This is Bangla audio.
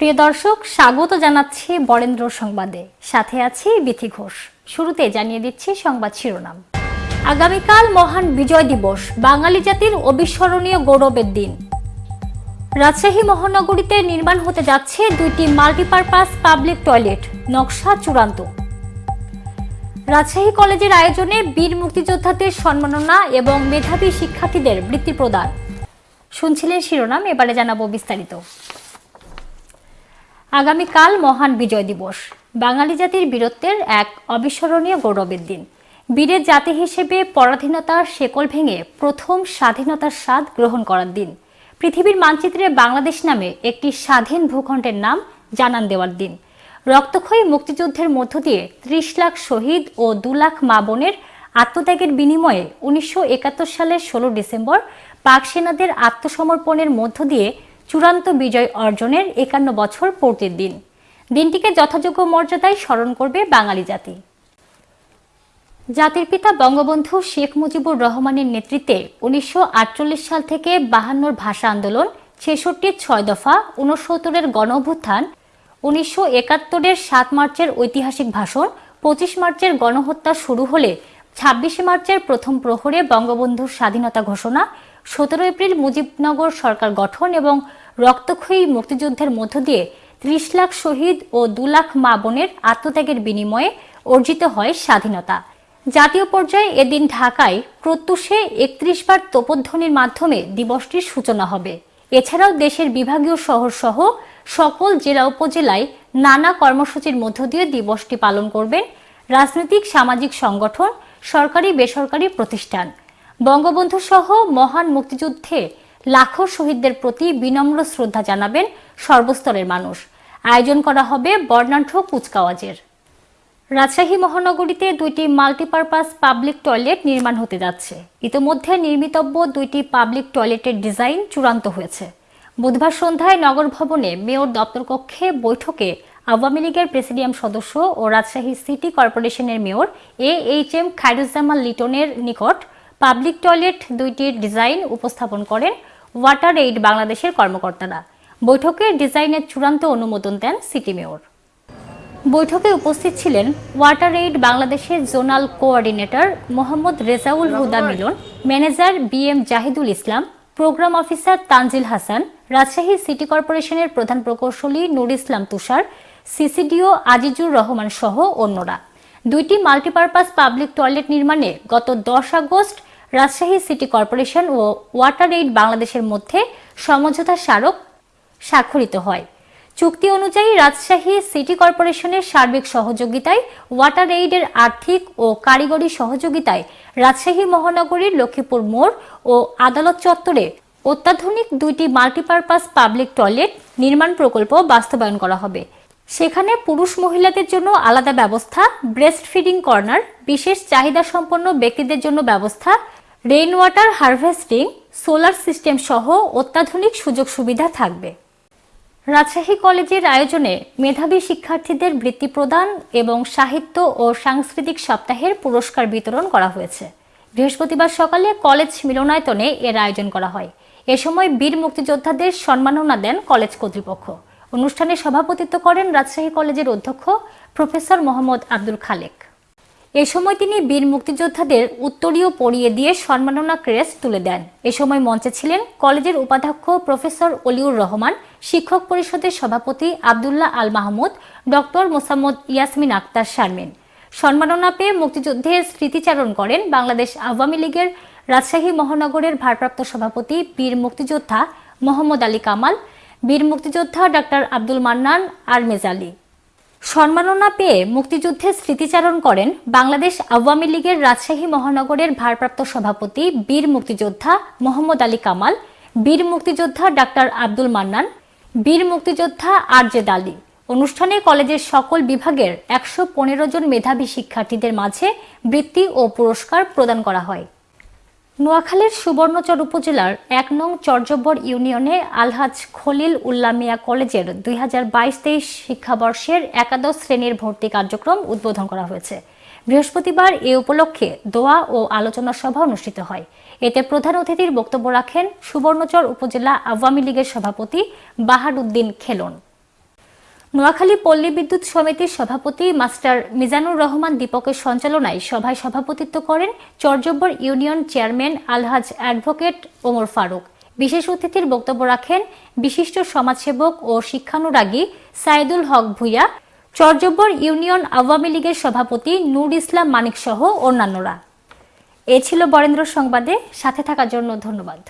প্রিয় দর্শক, স্বাগত জানাচ্ছি বরেন্দ্র সংবাদে। সাথে আছি বিথি ঘোষ। শুরুতে জানিয়ে দিচ্ছি সংবাদ শিরোনাম। আগামীকাল মহান বিজয় দিবস, বাঙালি জাতির অবিস্মরণীয় গৌরবের দিন। রাজশাহী মহানগরীতে নির্মাণ হতে যাচ্ছে দুইটি মাল্টিপারপাস পাবলিক টয়লেট, নকশা চূড়ান্ত। রাজশাহী কলেজের আয়োজনে বীর মুক্তিযোদ্ধাদের সম্মাননা এবং মেধাবী শিক্ষার্থীদের বৃত্তি প্রদান। শুনছিলেন শিরোনাম, এবারে জানাব বিস্তারিত। আগামীকাল মহান বিজয় দিবস। বাঙালি জাতির বীরত্বের এক অবিস্মরণীয় গৌরবের দিন। বীরের জাতি হিসেবে পরাধীনতার শেকল ভেঙে প্রথম স্বাধীনতার স্বাদ গ্রহণ করার দিন। পৃথিবীর মানচিত্রে বাংলাদেশ নামে একটি স্বাধীন ভূখণ্ডের নাম জানান দেওয়ার দিন। রক্তক্ষয়ী মুক্তিযুদ্ধের মধ্য দিয়ে ত্রিশ লাখ শহীদ ও দু লাখ মা বোনের আত্মত্যাগের বিনিময়ে উনিশশো একাত্তর সালের ষোলো ডিসেম্বর পাক সেনাদের আত্মসমর্পণের মধ্য দিয়ে চূড়ান্ত বিজয় অর্জনের একান্ন বছর পূর্তির দিন। দিনটিকে যথাযোগ্য মর্যাদায় স্মরণ করবে বাঙালি জাতি। জাতির পিতা বঙ্গবন্ধু শেখ মুজিবুর রহমানের নেতৃত্বে উনিশশো আটচল্লিশ সাল থেকে বাহান্নর ভাষা আন্দোলন ছেষট্টির ছয় দফা উনসত্তরের গণ অভ্যুত্থান উনিশশো একাত্তরের সাত মার্চের ঐতিহাসিক ভাষণ, পঁচিশ মার্চের গণহত্যা শুরু হলে ছাব্বিশে মার্চের প্রথম প্রহরে বঙ্গবন্ধুর স্বাধীনতা ঘোষণা সতেরো এপ্রিল মুজিবনগর সরকার গঠন এবং রক্তক্ষয়ী মুক্তিযুদ্ধের মধ্য দিয়ে ত্রিশ লাখ শহীদ ও দু লাখ মা বোনের আত্মত্যাগের বিনিময়ে অর্জিত হয় স্বাধীনতা। জাতীয় পর্যায়ে এদিন ঢাকায় প্রত্যুষে একত্রিশ বার তোপধ্বনির মাধ্যমে দিবসটির সূচনা হবে। এছাড়াও দেশের বিভাগীয় শহর সহ সকল জেলা উপজেলায় নানা কর্মসূচির মধ্য দিয়ে দিবসটি পালন করবেন রাজনৈতিক সামাজিক সংগঠন সরকারি বেসরকারি প্রতিষ্ঠান। বঙ্গবন্ধু সহ মহান মুক্তিযুদ্ধে লাখো শহীদদের প্রতি বিনম্র শ্রদ্ধা জানাবেন সর্বস্তরের মানুষ। আয়োজন করা হবে বর্ণাঢ্য কুচকাওয়াজের। রাজশাহী মহানগরীতে দুইটি মাল্টিপারপাস পাবলিক টয়লেট নির্মাণ হতে যাচ্ছে। ইতোমধ্যে নির্মিতব্য দুইটি পাবলিক টয়লেটের ডিজাইন চূড়ান্ত হয়েছে। বুধবার সন্ধ্যায় নগর ভবনে মেয়র দপ্তর কক্ষে বৈঠকে আওয়ামী লীগের প্রেসিডিয়াম সদস্য ও রাজশাহী সিটি কর্পোরেশনের mayor A H M Khairuzzaman লিটনের নিকট পাবলিক টয়লেট দুইটির ডিজাইন উপস্থাপন করেন ওয়াটার এইড বাংলাদেশের কর্মকর্তারা। বৈঠকে ডিজাইনের চূড়ান্ত অনুমোদন দেন সিটি মেয়র। বৈঠকে উপস্থিত ছিলেন ওয়াটার এইড বাংলাদেশের zonal coordinator Mohammad Rezaul Huda Milon, manager B M Zahidul Islam, programme officer Tanzil Hasan, Rajshahi city কর্পোরেশনের প্রধান প্রকৌশলী নুর ইসলাম তুষার, সিসিডিও আজিজুর রহমান সহ অন্যরা। দুইটি মাল্টিপারপাস পাবলিক টয়লেট নির্মাণে গত দশ আগস্ট রাজশাহী সিটি কর্পোরেশন ও ওয়াটার এইড বাংলাদেশের মধ্যে সমঝোতা স্মারক স্বাক্ষরিত হয়। চুক্তি অনুযায়ী রাজশাহী সিটি কর্পোরেশনের সার্বিক সহযোগিতায়, ওয়াটার এইডের আর্থিক ও কারিগরি সহযোগিতায় রাজশাহী মহানগরীর লক্ষ্মীপুর মোড় ও আদালত চত্বরে অত্যাধুনিক দুইটি মাল্টিপারপাস পাবলিক টয়লেট নির্মাণ প্রকল্প বাস্তবায়ন করা হবে। সেখানে পুরুষ মহিলাদের জন্য আলাদা ব্যবস্থা ব্রেস্ট ফিডিং কর্নার, বিশেষ চাহিদা সম্পন্ন ব্যক্তিদের জন্য ব্যবস্থা rain water harvesting solar system সহ অত্যাধুনিক সুযোগ সুবিধা থাকবে। রাজশাহী কলেজের আয়োজনে মেধাবী শিক্ষার্থীদের বৃত্তি প্রদান এবং সাহিত্য ও সাংস্কৃতিক সপ্তাহের পুরস্কার বিতরণ করা হয়েছে। বৃহস্পতিবার সকালে কলেজ মিলনায়তনে এর আয়োজন করা হয়। এ সময় বীর মুক্তিযোদ্ধাদের সম্মাননা দেন কলেজ কর্তৃপক্ষ। অনুষ্ঠানে সভাপতিত্ব করেন রাজশাহী কলেজের অধ্যক্ষ প্রফেসর মোহাম্মদ আব্দুল খালেক। এ সময় তিনি বীর মুক্তিযোদ্ধাদের উত্তরীয় পরিয়ে দিয়ে সম্মাননা ক্রেস্ট তুলে দেন। এ সময় মঞ্চে ছিলেন কলেজের উপাধ্যক্ষ প্রফেসর অলিউর রহমান, শিক্ষক পরিষদের সভাপতি আবদুল্লাহ আল মাহমুদ, ডক্টর মোসাম্মদ ইয়াসমিন আক্তার শারমিন। সম্মাননা পেয়ে মুক্তিযুদ্ধের স্মৃতিচারণ করেন বাংলাদেশ আওয়ামী লীগের রাজশাহী মহানগরের ভারপ্রাপ্ত সভাপতি বীর মুক্তিযোদ্ধা মোহাম্মদ আলী কামাল, বীর মুক্তিযোদ্ধা ডক্টর আব্দুল মান্নান আর মেজালি সম্মাননা পেয়ে মুক্তিযুদ্ধের স্মৃতিচারণ করেন বাংলাদেশ আওয়ামী লীগের রাজশাহী মহানগরের ভারপ্রাপ্ত সভাপতি বীর মুক্তিযোদ্ধা মোহাম্মদ আলী কামাল, বীর মুক্তিযোদ্ধা ডাক্তার আব্দুল মান্নান, বীর মুক্তিযোদ্ধা আর আরজেদ আলী অনুষ্ঠানে কলেজের সকল বিভাগের একশো পনেরো জন মেধাবী শিক্ষার্থীদের মাঝে বৃত্তি ও পুরস্কার প্রদান করা হয়। নোয়াখালীর সুবর্ণচর উপজেলার এক নং চর্যব্বর ইউনিয়নে আলহাজ খলিল উল্লামিয়া কলেজের দুই হাজার বাইশ তেইশ শিক্ষাবর্ষের একাদশ শ্রেণির ভর্তি কার্যক্রম উদ্বোধন করা হয়েছে। বৃহস্পতিবার এ উপলক্ষে দোয়া ও আলোচনা সভা অনুষ্ঠিত হয়। এতে প্রধান অতিথির বক্তব্য রাখেন সুবর্ণচর উপজেলা আওয়ামী লীগের সভাপতি বাহার উদ্দিন খেলন। নোয়াখালী পল্লী বিদ্যুৎ সমিতির সভাপতি মাস্টার মিজানুর রহমান দীপকের সঞ্চালনায় সভায় সভাপতিত্ব করেন Charjabbar union chairman Alhaj advocate Omar Faruk. বিশেষ অতিথির বক্তব্য রাখেন বিশিষ্ট সমাজসেবক ও শিক্ষানুরাগী সাইদুল হক ভুইয়া, চরজব্বর ইউনিয়ন আওয়ামী লীগের সভাপতি নূর ইসলাম মানিক সহ অন্যান্যরা। এ ছিল বরেন্দ্র সংবাদে, সাথে থাকার জন্য ধন্যবাদ।